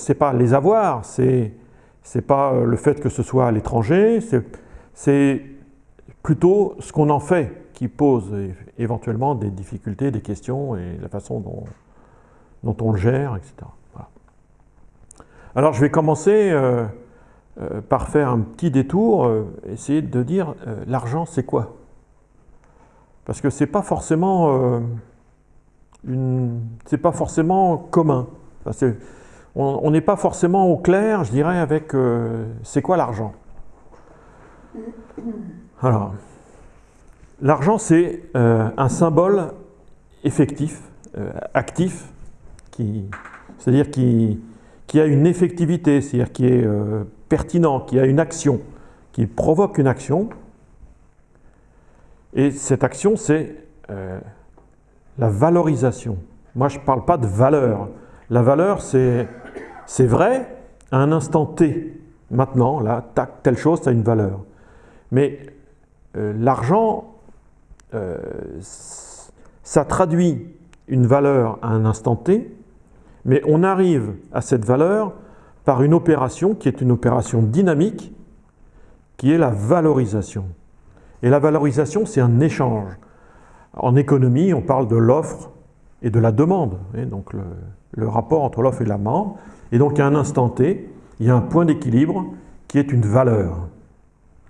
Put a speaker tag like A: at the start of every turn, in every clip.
A: c'est pas les avoirs, c'est c'est pas le fait que ce soit à l'étranger, c'est plutôt ce qu'on en fait qui pose éventuellement des difficultés, des questions et la façon dont, on le gère, etc. Alors je vais commencer euh, euh, par faire un petit détour, euh, essayer de dire l'argent c'est quoi? Parce que c'est pas forcément pas forcément commun. On n'est pas forcément au clair, je dirais, avec c'est quoi l'argent? Alors, l'argent c'est un symbole effectif, actif, c'est-à-dire qui, qui, a une effectivité, c'est-à-dire qui est euh, pertinent, qui a une action, qui provoque une action. Et cette action, c'est euh, la valorisation. Moi, je ne parle pas de valeur. La valeur, c'est vrai à un instant T. Maintenant, là, telle chose, ça a une valeur. Mais euh, l'argent, ça traduit une valeur à un instant T, mais on arrive à cette valeur par une opération qui est une opération dynamique, qui est la valorisation. Et la valorisation, c'est un échange. En économie, on parle de l'offre et de la demande, donc le, rapport entre l'offre et la demande. Et donc à un instant T, il y a un point d'équilibre qui est une valeur.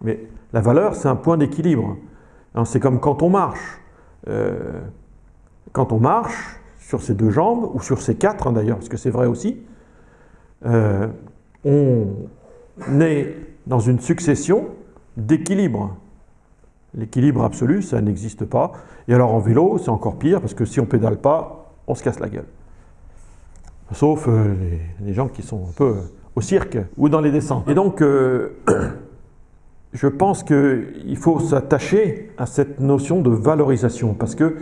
A: Mais la valeur, c'est un point d'équilibre. C'est comme quand on marche. Euh, quand on marche, sur ses deux jambes, ou sur ses quatre hein, d'ailleurs, parce que c'est vrai aussi, euh, on est dans une succession d'équilibres. L'équilibre absolu, ça n'existe pas. Et alors en vélo, c'est encore pire, parce que si on pédale pas, on se casse la gueule. Sauf euh, les, gens qui sont un peu au cirque ou dans les descentes. Et donc, euh, je pense qu'il faut s'attacher à cette notion de valorisation, parce que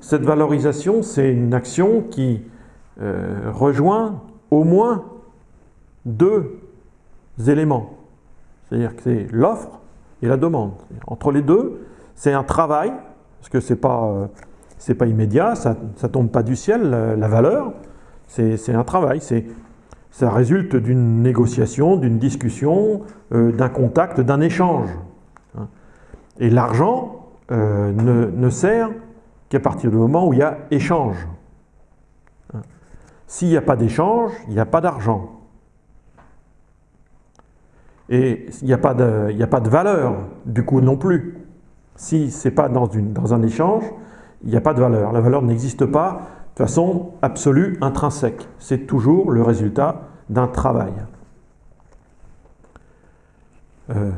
A: cette valorisation, c'est une action qui euh, rejoint au moins deux éléments. C'est-à-dire que c'est l'offre et la demande. Entre les deux, c'est un travail, parce que ce n'est pas, euh, pas immédiat, ça ne tombe pas du ciel, la, valeur, c'est un travail. Ça résulte d'une négociation, d'une discussion, euh, d'un contact, d'un échange. Hein. Et l'argent ne, ne sert qu'à partir du moment où il y a échange. S'il n'y a pas d'échange, il n'y a pas d'argent. Et il n'y a, pas de, valeur, du coup, non plus. Si ce n'est pas dans un échange, il n'y a pas de valeur. La valeur n'existe pas de façon absolue, intrinsèque. C'est toujours le résultat d'un travail. Euh,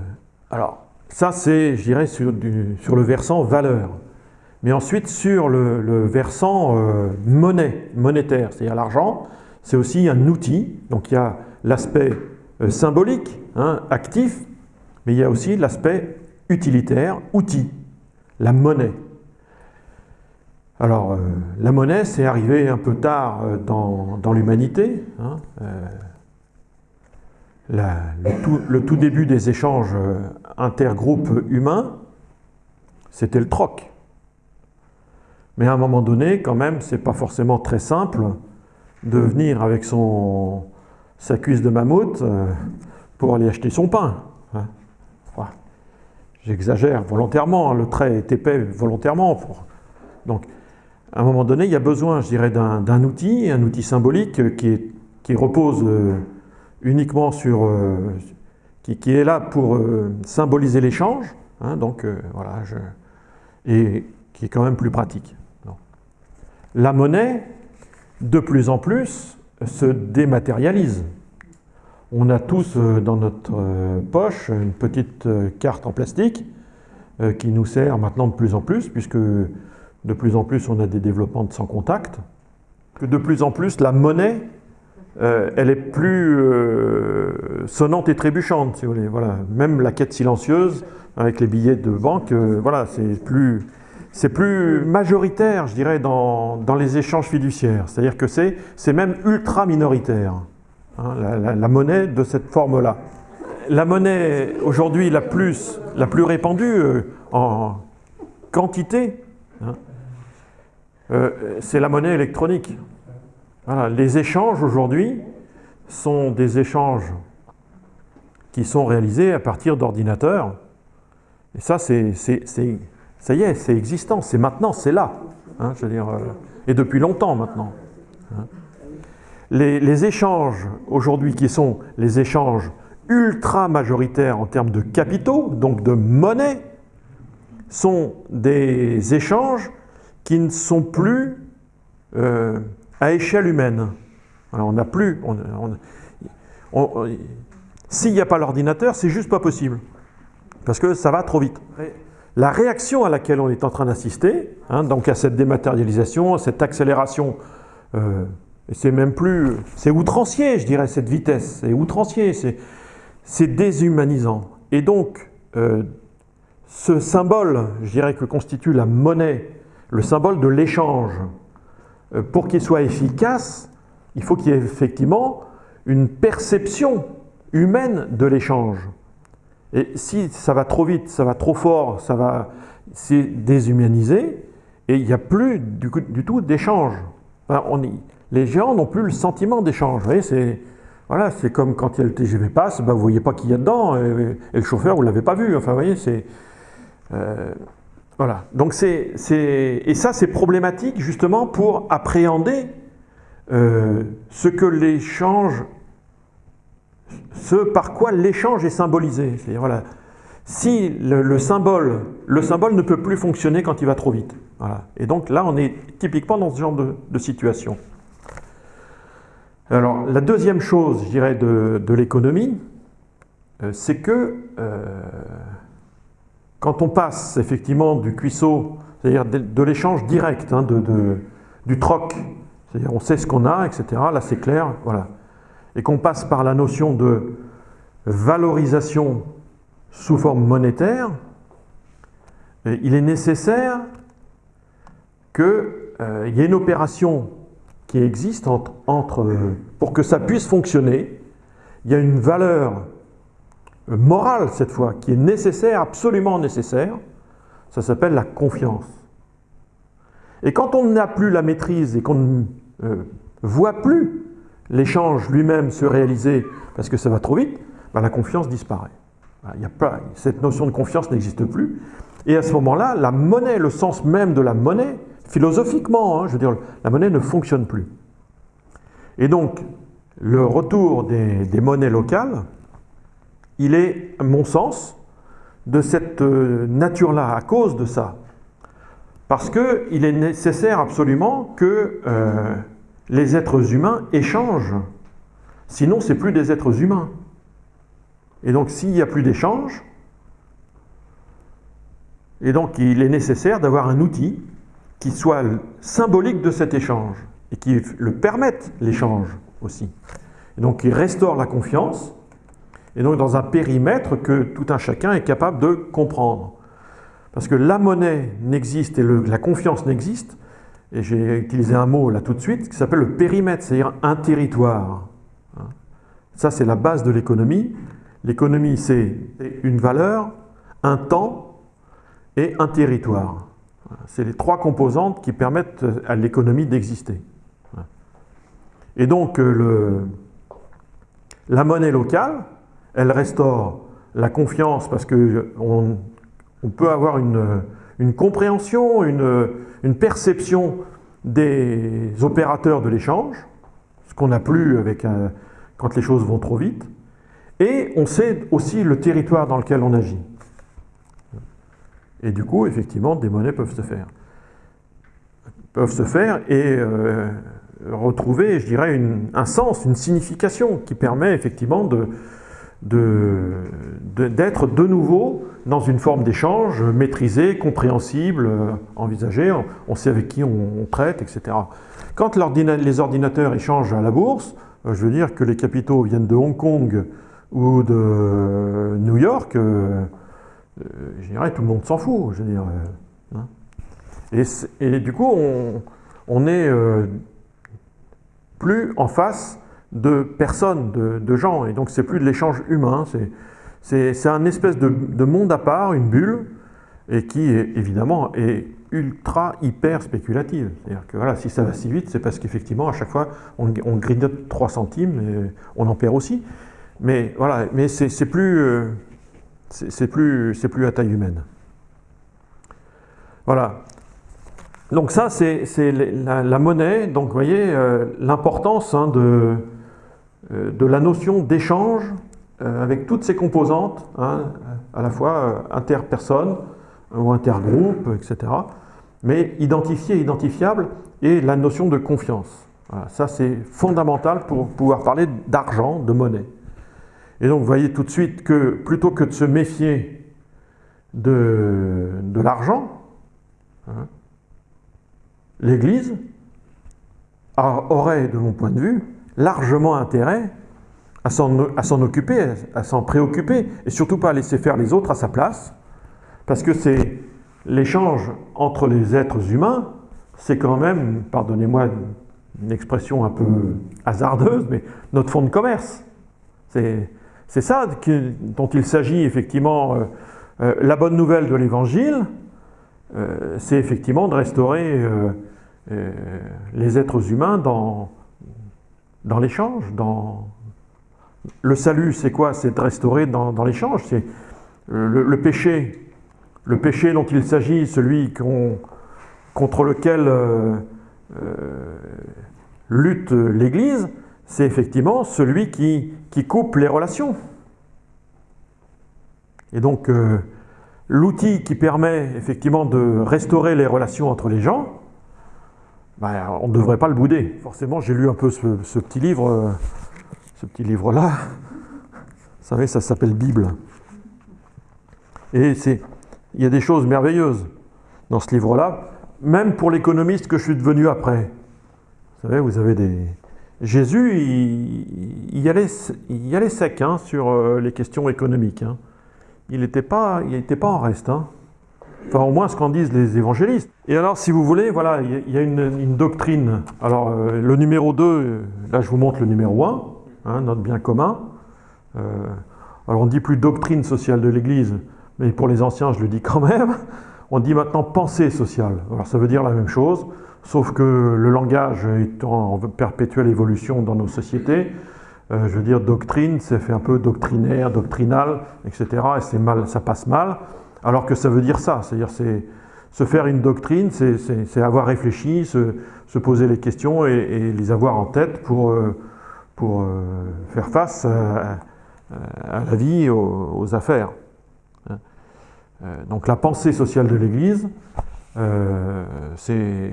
A: alors, ça c'est, je dirais, sur, le versant valeur. Mais ensuite, sur le, versant euh, monnaie, monétaire, c'est-à-dire l'argent, c'est aussi un outil. Donc il y a l'aspect euh, symbolique, hein, actif, mais il y a aussi l'aspect utilitaire, outil, la monnaie. Alors, euh, la monnaie, c'est arrivé un peu tard dans, l'humanité. Hein, le, tout, début des échanges intergroupes humains, c'était le troc. Mais à un moment donné, quand même, c'est pas forcément très simple de venir avec son, sa cuisse de mammouth euh, pour aller acheter son pain. Hein. J'exagère volontairement, hein, le trait est épais volontairement. Donc, à un moment donné, il y a besoin, je dirais, d'un outil, un outil symbolique qui, repose euh, uniquement sur... Euh, qui, est là pour symboliser l'échange, hein, donc voilà, et qui est quand même plus pratique la monnaie, de plus en plus, se dématérialise. On a tous euh, dans notre euh, poche une petite euh, carte en plastique qui nous sert maintenant de plus en plus, puisque de plus en plus on a des développements sans contact. Que de plus en plus la monnaie, elle est plus sonnante et trébuchante, si vous voulez. Voilà. Même la quête silencieuse avec les billets de banque, voilà, c'est plus majoritaire, je dirais, dans, les échanges fiduciaires. C'est-à-dire que c'est même ultra minoritaire, hein, la, monnaie de cette forme-là. La monnaie aujourd'hui la plus, répandue euh, en quantité, hein, euh, c'est la monnaie électronique. les échanges aujourd'hui sont des échanges qui sont réalisés à partir d'ordinateurs. Et ça, c'est, ça y est, c'est existant, c'est maintenant, c'est là. Hein, je veux dire, euh, et depuis longtemps maintenant. Hein. Les, les, échanges aujourd'hui qui sont les échanges ultra majoritaires en termes de capitaux, donc de monnaie, sont des échanges qui ne sont plus euh, à échelle humaine. Alors on n'a plus... S'il n'y a pas l'ordinateur, c'est juste pas possible. Parce que ça va trop vite. La réaction à laquelle on est en train d'assister, hein, donc à cette dématérialisation, à cette accélération, euh, c'est même plus... C'est outrancier, je dirais, cette vitesse. C'est outrancier, c'est déshumanisant. Et donc, euh, ce symbole, je dirais, que constitue la monnaie, le symbole de l'échange, euh, pour qu'il soit efficace, il faut qu'il y ait effectivement une perception humaine de l'échange. Et si ça va trop vite, ça va trop fort, ça va, c'est déshumanisé, et il n'y a plus du, tout d'échange. les géants n'ont plus le sentiment d'échange. c'est voilà, comme quand il y a le TGV passe, ben, vous ne voyez pas qui y a dedans, et, le chauffeur, vous ne l'avez pas vu. Enfin, vous voyez, c'est... Euh, voilà. Donc c'est, et ça, c'est problématique justement pour appréhender euh, ce que l'échange, ce par quoi l'échange est symbolisé. C'est-à-dire, voilà, si le, symbole, le symbole ne peut plus fonctionner quand il va trop vite. Voilà. Et donc là, on est typiquement dans ce genre de, situation. Alors, la deuxième chose, je dirais, de, l'économie, euh, c'est que euh, quand on passe effectivement du cuisseau, c'est-à-dire de, l'échange direct, hein, du troc, c'est-à-dire on sait ce qu'on a, etc., là c'est clair, voilà, et qu'on passe par la notion de valorisation sous forme monétaire, il est nécessaire qu'il euh, y ait une opération qui existe entre, pour que ça puisse fonctionner, il y a une valeur morale cette fois, qui est nécessaire, absolument nécessaire, ça s'appelle la confiance. Et quand on n'a plus la maîtrise et qu'on ne euh, voit plus l'échange lui-même se réaliser parce que ça va trop vite, ben la confiance disparaît. Il y a pas, cette notion de confiance n'existe plus. Et à ce moment-là, la monnaie, le sens même de la monnaie, philosophiquement, hein, je veux dire, la monnaie ne fonctionne plus. Et donc, le retour des monnaies locales, il est, à mon sens, de cette euh, nature-là, à cause de ça. Parce qu'il est nécessaire absolument que euh, les êtres humains échangent. Sinon, c'est plus des êtres humains. Et donc, s'il n'y a plus d'échange, et donc il est nécessaire d'avoir un outil qui soit symbolique de cet échange et qui le permette l'échange aussi. Et donc, il restaure la confiance et donc dans un périmètre que tout un chacun est capable de comprendre. Parce que la monnaie n'existe et la confiance n'existe, et j'ai utilisé un mot là tout de suite, qui s'appelle le périmètre, c'est-à-dire un territoire. Ça, c'est la base de l'économie. L'économie, c'est une valeur, un temps et un territoire. C'est les trois composantes qui permettent à l'économie d'exister. Et donc, euh, la monnaie locale, elle restaure la confiance parce qu'on on peut avoir une, compréhension, une, perception des opérateurs de l'échange, ce qu'on n'a plus avec quand les choses vont trop vite, et on sait aussi le territoire dans lequel on agit. Et du coup, effectivement, des monnaies peuvent se faire. Peuvent se faire et euh, retrouver, je dirais, un sens, une signification qui permet effectivement de, d'être de, nouveau dans une forme d'échange maîtrisée, compréhensible, euh, envisagée, on, sait avec qui on, traite, etc. Quand les ordinateurs échangent à la bourse, euh, je veux dire que les capitaux viennent de Hong Kong ou de New York, euh, je dirais tout le monde s'en fout. Je veux hein. et, du coup, on, on est plus en face de personnes, de, gens, et donc c'est plus de l'échange humain, c'est un espèce de, monde à part, une bulle, et qui, évidemment, est ultra, hyper spéculative. C'est-à-dire que voilà, si ça va si vite, c'est parce qu'effectivement, à chaque fois, on, grignote 3 centimes et on en perd aussi. Mais voilà, mais c'est plus, euh, c'est plus, plus à taille humaine. Voilà. Donc ça, c'est la, monnaie. Donc vous voyez euh, l'importance hein, de, de la notion d'échange avec toutes ses composantes, hein, à la fois interpersonnes, ou intergroupe, etc. Mais identifié, identifiable, et la notion de confiance. ça, c'est fondamental pour pouvoir parler d'argent, de monnaie. Et donc, vous voyez tout de suite que plutôt que de se méfier de, de l'argent, hein, l'Église aurait, de mon point de vue, largement intérêt à s'en occuper, à s'en préoccuper, et surtout pas laisser faire les autres à sa place, parce que c'est l'échange entre les êtres humains, c'est quand même, pardonnez-moi une expression un peu hasardeuse, mais notre fonds de commerce. C'est ça dont il s'agit effectivement. Euh, euh, la bonne nouvelle de l'Évangile, euh, c'est effectivement de restaurer les êtres humains dans, dans l'échange. Dans... Le salut, c'est quoi? C'est de restaurer dans, l'échange. C'est le, péché, le péché dont il s'agit, celui contre lequel euh, euh, lutte l'Église, c'est effectivement celui qui, coupe les relations. Et donc, euh, l'outil qui permet effectivement de restaurer les relations entre les gens, ben, on ne devrait pas le bouder. Forcément, j'ai lu un peu ce, petit livre, ce petit livre-là. Vous savez, ça s'appelle Bible. Et il y a des choses merveilleuses dans ce livre-là, même pour l'économiste que je suis devenu après. Vous savez, vous avez des... Jésus, il, y, allait, il allait sec hein, sur euh, les questions économiques. Hein. Il n'était pas, pas en reste. Hein. Enfin, au moins ce qu'en disent les évangélistes. Et alors, si vous voulez, voilà, il y a une, doctrine. Alors, euh, le numéro 2, là, je vous montre le numéro 1, notre bien commun. Euh, alors, on ne dit plus doctrine sociale de l'Église, mais pour les anciens, je le dis quand même, on dit maintenant pensée sociale. Alors ça veut dire la même chose, sauf que le langage étant en perpétuelle évolution dans nos sociétés, euh, je veux dire doctrine, c'est fait un peu doctrinaire, doctrinal, etc. Et c'est mal, ça passe mal, alors que ça veut dire ça, c'est-à-dire c'est se faire une doctrine, c'est avoir réfléchi, se, poser les questions et, les avoir en tête pour, euh, euh, faire face à, la vie, aux affaires. Euh, donc la pensée sociale de l'Église, c'est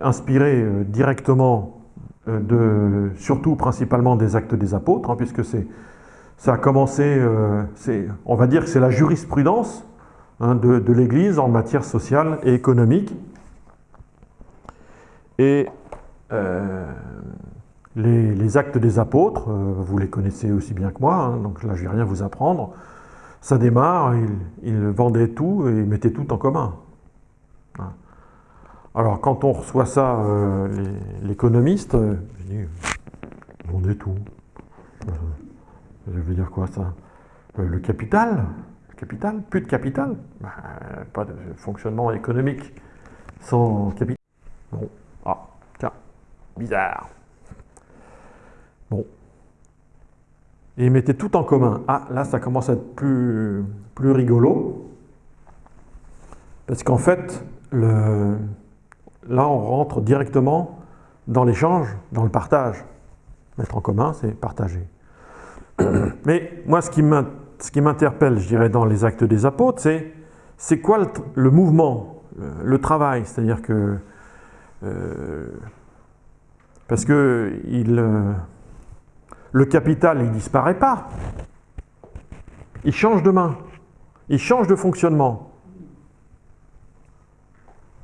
A: inspiré directement de, surtout principalement des actes des apôtres, hein, puisque ça a commencé, on va dire que c'est la jurisprudence hein, de, l'Église en matière sociale et économique. Et les, actes des apôtres, vous les connaissez aussi bien que moi, hein, donc là je ne vais rien vous apprendre, ça démarre, il, vendait tout et il mettait tout en commun. Hein. Alors quand on reçoit ça, euh, l'économiste, euh, je dis, vendait tout. Euh, je veux dire quoi ça? Le capital Plus de capital bah, Pas de fonctionnement économique sans capital. Bon, ah, tiens, bizarre. Bon, et mettaient tout en commun. Ah, là, ça commence à être plus, plus rigolo. Parce qu'en fait, le, là, on rentre directement dans l'échange, dans le partage. Mettre en commun, c'est partager. Mais moi, ce qui m'interpelle, je dirais, dans les actes des apôtres, c'est c'est quoi le, mouvement, le, travail? C'est-à-dire que... Euh, parce que euh, le capital, il ne disparaît pas. Il change de main. Il change de fonctionnement.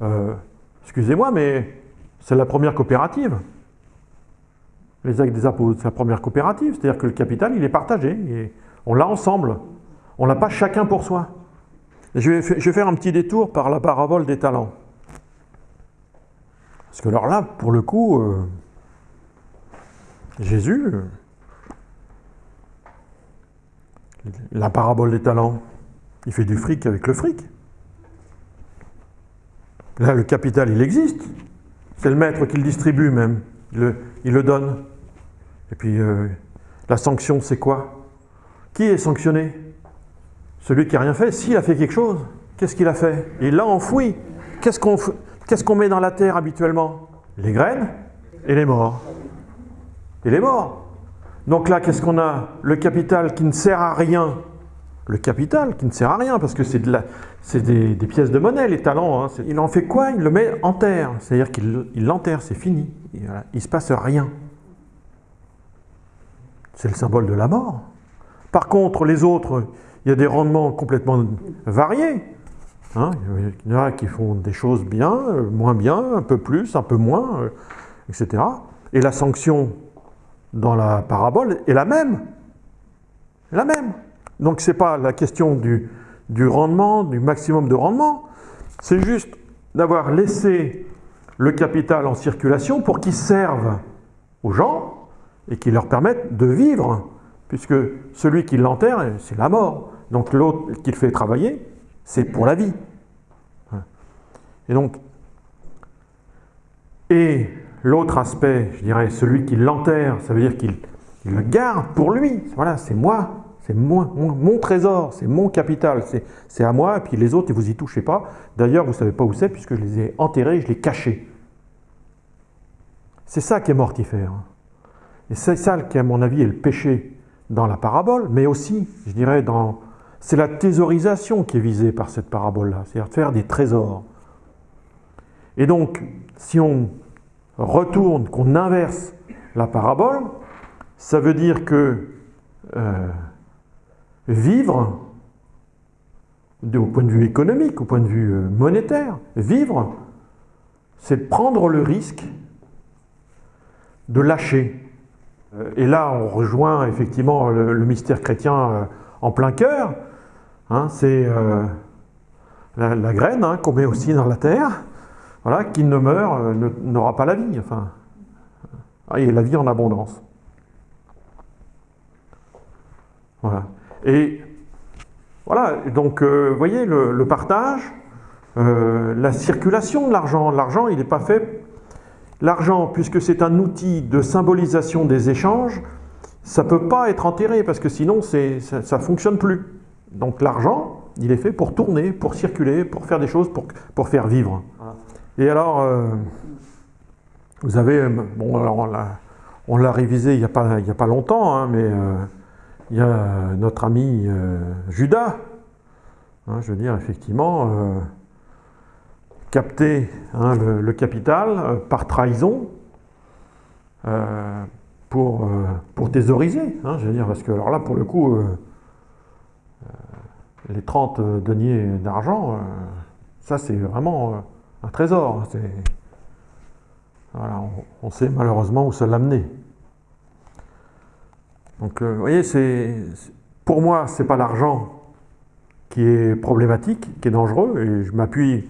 A: Euh, excusez-moi, mais c'est la première coopérative. Les actes des apôtres, c'est la première coopérative. C'est-à-dire que le capital, il est partagé. On l'a ensemble. On ne l'a pas chacun pour soi. Je vais, faire un petit détour par la parabole des talents. Parce que alors là, pour le coup, euh, Jésus, la parabole des talents, il fait du fric avec le fric. Là, le capital, il existe. C'est le maître qui le distribue même. Il le, donne. Et puis, euh, la sanction, c'est quoi? Qui est sanctionné? Celui qui n'a rien fait. S'il a fait quelque chose, qu'est-ce qu'il a fait? Il l'a enfoui. Qu'est-ce qu'on met dans la terre habituellement? Les graines et les morts. Et les morts. Donc là, qu'est-ce qu'on a? Le capital qui ne sert à rien. Le capital qui ne sert à rien, parce que c'est de des, des, pièces de monnaie, les talents. Hein. Il en fait quoi? Il le met en terre. C'est-à-dire qu'il l'enterre, c'est fini. Il ne se passe rien. C'est le symbole de la mort. Par contre, les autres, il y a des rendements complètement variés. Hein. il y en a qui font des choses bien, moins bien, un peu plus, un peu moins, euh, etc. Et la sanction dans la parabole est la même. La même. Donc ce n'est pas la question du rendement, du maximum de rendement, c'est juste d'avoir laissé le capital en circulation pour qu'il serve aux gens et qu'il leur permette de vivre, puisque celui qui l'enterre, c'est la mort. Donc l'autre qui le fait travailler, c'est pour la vie. Et donc, et l'autre aspect, je dirais, celui qui l'enterre, ça veut dire qu'il le garde pour lui. Voilà, c'est moi, c'est mon, trésor, c'est mon capital, c'est à moi, et puis les autres, vous y touchez pas. D'ailleurs, vous ne savez pas où c'est, puisque je les ai enterrés, je les cachés. C'est ça qui est mortifère. Et c'est ça qui, à mon avis, est le péché dans la parabole, mais aussi, je dirais, dans... C'est la thésaurisation qui est visée par cette parabole-là, c'est-à-dire faire des trésors. Et donc, si on retourne, qu'on inverse la parabole, ça veut dire que euh, vivre, au point de vue économique, au point de vue euh, monétaire, vivre, c'est prendre le risque de lâcher. Euh, et là, on rejoint effectivement le, mystère chrétien en plein cœur. Hein, c'est la, graine hein, qu'on met aussi dans la terre voilà, qui ne meurt euh, n'aura pas la vie. Enfin, et la vie en abondance. Voilà. Et voilà, donc euh, vous voyez le, partage, euh, la circulation de l'argent. L'argent, il n'est pas fait. L'argent, puisque c'est un outil de symbolisation des échanges, ça ne peut pas être enterré parce que sinon ça ne fonctionne plus. Donc l'argent, il est fait pour tourner, pour circuler, pour faire des choses, pour, pour faire vivre. Et alors, euh, vous avez, bon, alors on l'a révisé il n'y a, pas, a pas longtemps, hein, mais euh, il y a notre ami euh, Judas, hein, je veux dire, effectivement, capter hein, le, capital par trahison pour, pour je veux dire, parce que alors là, pour le coup, les 30 deniers d'argent, ça c'est vraiment un trésor. Voilà, on, sait malheureusement où ça l'a amené. Donc, euh, vous voyez, c'est pour moi, c'est pas l'argent qui est problématique, qui est dangereux, et je m'appuie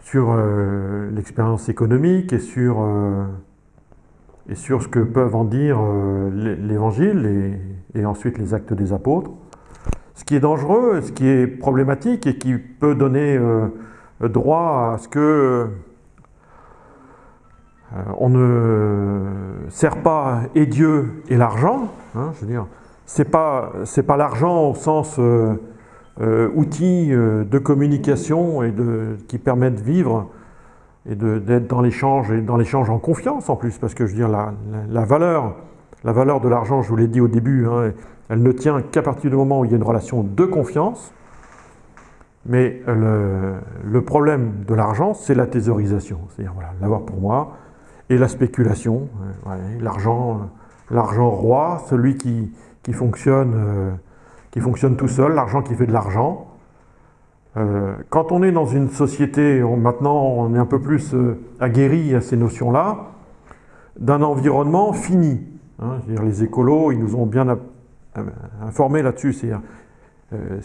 A: sur euh, l'expérience économique et sur, euh, et sur ce que peuvent en dire l'Évangile et, et, ensuite les actes des apôtres. Ce qui est dangereux, ce qui est problématique et qui peut donner droit à ce que euh, on ne sert pas et Dieu et l'argent. Hein, je veux dire, c'est pas pas l'argent au sens euh, euh, outil de communication et qui permet de vivre et d'être dans l'échange et dans l'échange en confiance en plus, parce que je veux dire la, valeur la valeur de l'argent, je vous l'ai dit au début, hein, elle ne tient qu'à partir du moment où il y a une relation de confiance. Mais le, problème de l'argent, c'est la thésaurisation, c'est-à-dire l'avoir pour moi, et la spéculation, euh, l'argent, euh, l'argent roi, celui qui, qui fonctionne, euh, qui fonctionne tout seul, l'argent qui fait de l'argent. quand on est dans une société, maintenant on est un peu plus aguerri à ces notions-là, d'un environnement fini. Hein, les écolos, ils nous ont bien informés là-dessus, euh,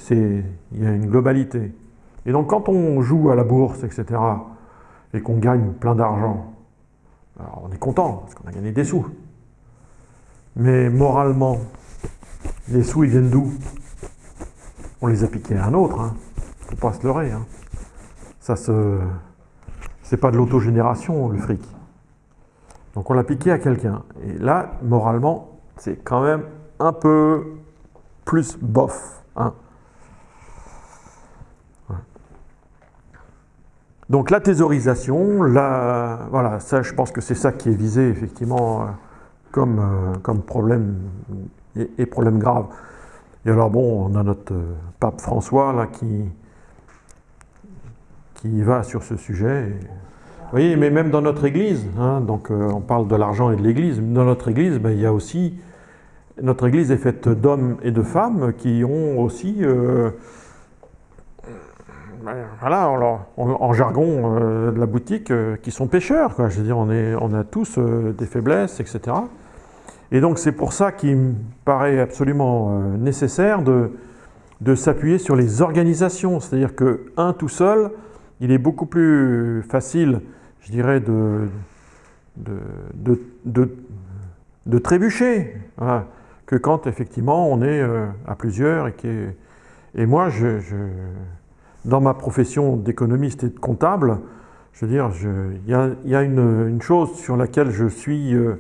A: il y a une globalité. Et donc quand on joue à la bourse, etc., et qu'on gagne plein d'argent, on est content, parce qu'on a gagné des sous. Mais moralement, les sous, ils viennent d'où? On les a piqués à un autre, hein. faut pas se leurrer. Hein. Ça c'est pas de l'autogénération, le fric. Donc on l'a piqué à quelqu'un. Et là, moralement, c'est quand même un peu plus bof. Hein. Donc la thésaurisation, la, voilà, ça, je pense que c'est ça qui est visé effectivement euh, euh, comme problème et, problème grave. Et alors bon, on a notre euh, pape François là qui, qui va sur ce sujet. Vous voyez, mais même dans notre Église, hein, donc on parle de l'argent et de l'Église, dans notre Église, ben, il y a aussi, notre Église est faite d'hommes et de femmes qui ont aussi voilà, en, jargon euh, de la boutique, euh, qui sont pêcheurs. Quoi. Je veux dire, on, est, on a tous euh, des faiblesses, etc. Et donc c'est pour ça qu'il me paraît absolument nécessaire de, de s'appuyer sur les organisations. C'est-à-dire que un tout seul, il est beaucoup plus facile, je dirais, de, de, de, de trébucher que quand effectivement on est à plusieurs. Et, et moi, je dans ma profession d'économiste et de comptable, je veux dire, il y a, une, chose sur laquelle je suis euh,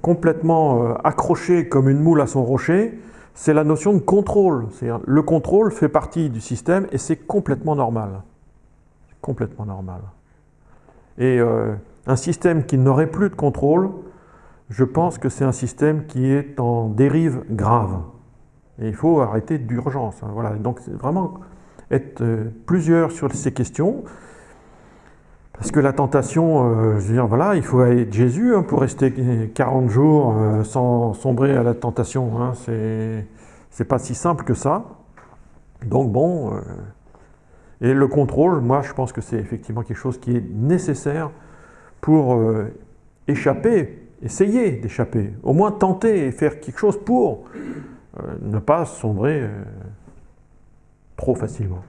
A: complètement euh, accroché comme une moule à son rocher, c'est la notion de contrôle. Le contrôle fait partie du système et c'est complètement normal. Complètement normal. Et euh, un système qui n'aurait plus de contrôle, je pense que c'est un système qui est en dérive grave. Et il faut arrêter d'urgence. Hein. Voilà. Donc vraiment être euh, plusieurs sur ces questions. Parce que la tentation, euh, je veux dire, voilà, il faut être Jésus hein, pour rester 40 jours euh, sans sombrer à la tentation. Hein, c'est pas si simple que ça. Donc bon, et le contrôle, moi je pense que c'est effectivement quelque chose qui est nécessaire pour échapper, essayer d'échapper, au moins tenter et faire quelque chose pour ne pas sombrer trop facilement.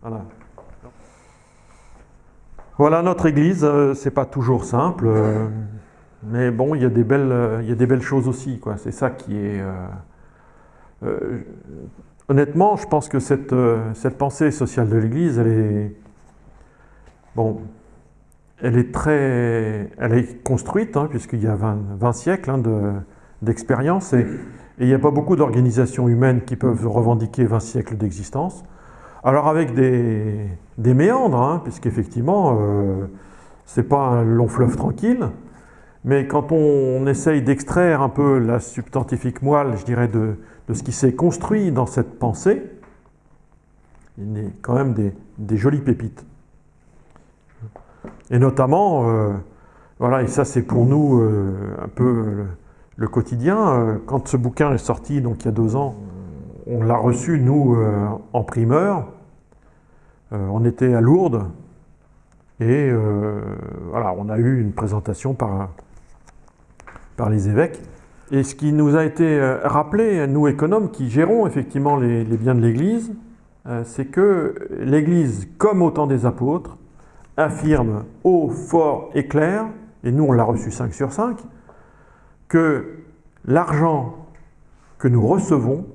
A: Voilà, notre Église, euh, c'est pas toujours simple, euh, mais bon, il y a des belles, euh, y a des belles choses aussi. C'est ça qui est. honnêtement, je pense que cette, pensée sociale de l'Église, elle est bon, elle est très, elle est construite, hein, puisqu'il y a 20, siècles hein, d'expérience et il n'y a pas beaucoup d'organisations humaines qui peuvent revendiquer 20 siècles d'existence. Alors avec des, méandres, hein, puisqu'effectivement, euh, ce n'est pas un long fleuve tranquille, mais quand on, essaye d'extraire un peu la substantifique moelle, je dirais, de, ce qui s'est construit dans cette pensée, il y a quand même des, jolies pépites. Et notamment, euh, voilà, et ça c'est pour nous euh, un peu le quotidien. Euh, quand ce bouquin est sorti, donc il y a deux ans, on l'a reçu, nous, en primeur. Euh, on était à Lourdes. Et voilà, on a eu une présentation par, par les évêques. Et ce qui nous a été rappelé, nous économes qui gérons effectivement les, les biens de l'Église, c'est que l'Église, comme au temps des apôtres, affirme haut, fort et clair, et nous on l'a reçu 5 sur 5, que l'argent que nous recevons,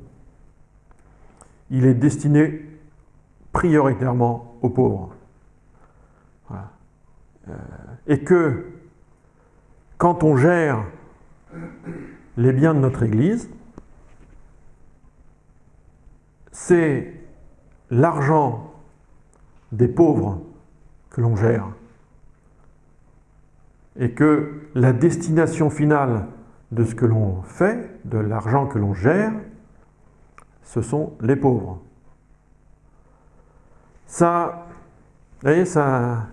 A: il est destiné prioritairement aux pauvres. Euh, et que quand on gère les biens de notre Église, c'est l'argent des pauvres que l'on gère. Et que la destination finale de ce que l'on fait, de l'argent que l'on gère, ce sont les pauvres. Ça, vous voyez, ça,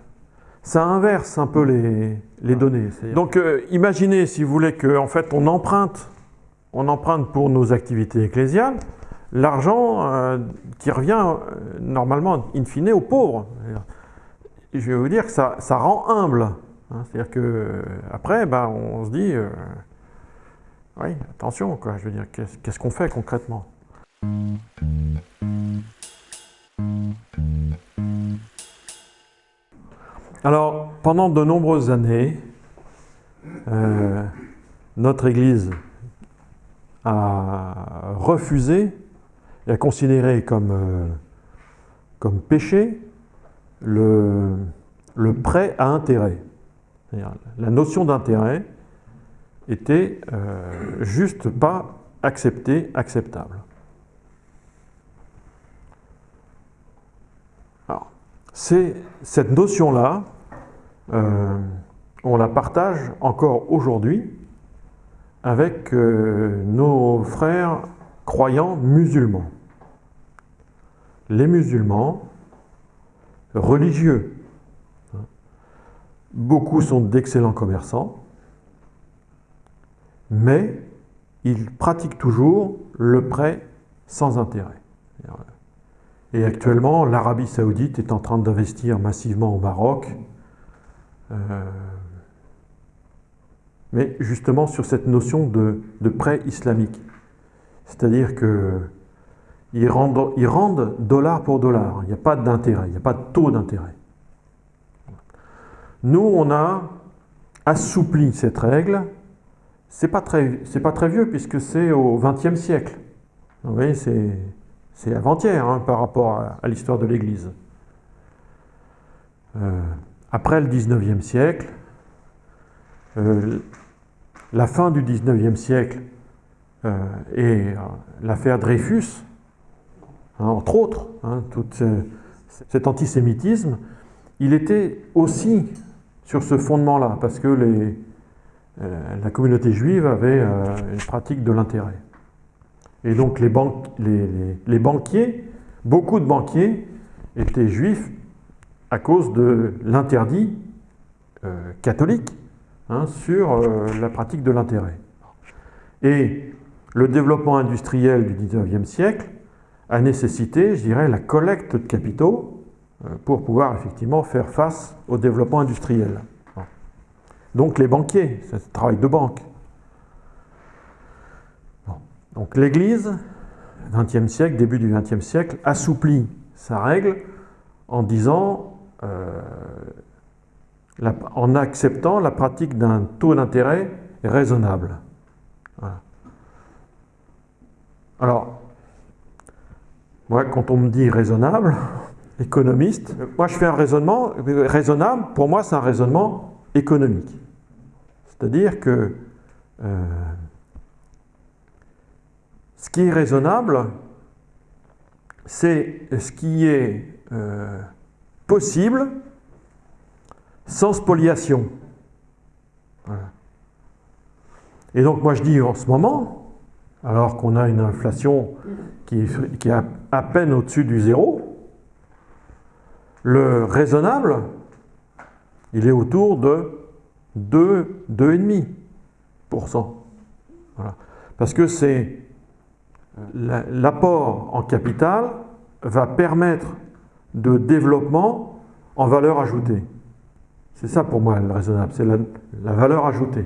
A: ça inverse un peu les, données. Donc euh, imaginez, si vous voulez, qu'en fait on emprunte, on emprunte pour nos activités ecclésiales, l'argent euh, qui revient euh, normalement in fine aux pauvres. Je vais vous dire que ça, ça rend humble. Hein. C'est-à-dire que après, ben, on se dit, oui, attention, quoi, je veux dire, qu'est-ce qu'on fait concrètement? Alors, pendant de nombreuses années, euh, notre Église a refusé et a considéré comme, euh, péché le, le prêt à intérêt. La notion d'intérêt était euh, juste pas acceptée, acceptable. C'est cette notion-là, euh, on la partage encore aujourd'hui avec euh, nos frères croyants musulmans. Les musulmans religieux, beaucoup sont d'excellents commerçants, mais ils pratiquent toujours le prêt sans intérêt. Et actuellement, l'Arabie saoudite est en train d'investir massivement au Maroc, euh, mais justement sur cette notion de, prêt islamique. C'est-à-dire qu'ils rendent, ils rendent dollar pour dollar, il n'y a pas d'intérêt, il n'y a pas de taux d'intérêt. Nous, on a assoupli cette règle, c'est pas, très, pas très vieux puisque c'est au XXe siècle. Vous voyez, c'est c'est avant-hier hein, par rapport à, l'histoire de l'Église. Euh, après le 19e siècle, euh, la fin du 19e siècle euh, et l'affaire Dreyfus, hein, entre autres, hein, tout cet antisémitisme, il était aussi sur ce fondement-là, parce que la communauté juive avait une pratique de l'intérêt. Et donc les, les, banquiers, beaucoup de banquiers étaient juifs à cause de l'interdit euh, catholique hein, sur euh, la pratique de l'intérêt. Et le développement industriel du 19e siècle a nécessité, je dirais, la collecte de capitaux euh, pour pouvoir effectivement faire face au développement industriel. Donc les banquiers, c'est un travail de banque. Donc l'Église, 20e siècle, début du 20e siècle, assouplit sa règle en disant, euh, en acceptant la pratique d'un taux d'intérêt raisonnable. Alors, moi, quand on me dit raisonnable, économiste, moi je fais un raisonnement raisonnable, pour moi c'est un raisonnement économique. C'est-à-dire que euh, qui est raisonnable, c'est ce qui est euh, possible sans spoliation. Et donc moi je dis en ce moment, alors qu'on a une inflation qui est, à, peine au-dessus du zéro, le raisonnable, il est autour de 2, 2,5%. Voilà. Parce que c'est l'apport en capital va permettre de développement en valeur ajoutée. C'est ça pour moi le raisonnable, c'est la, valeur ajoutée.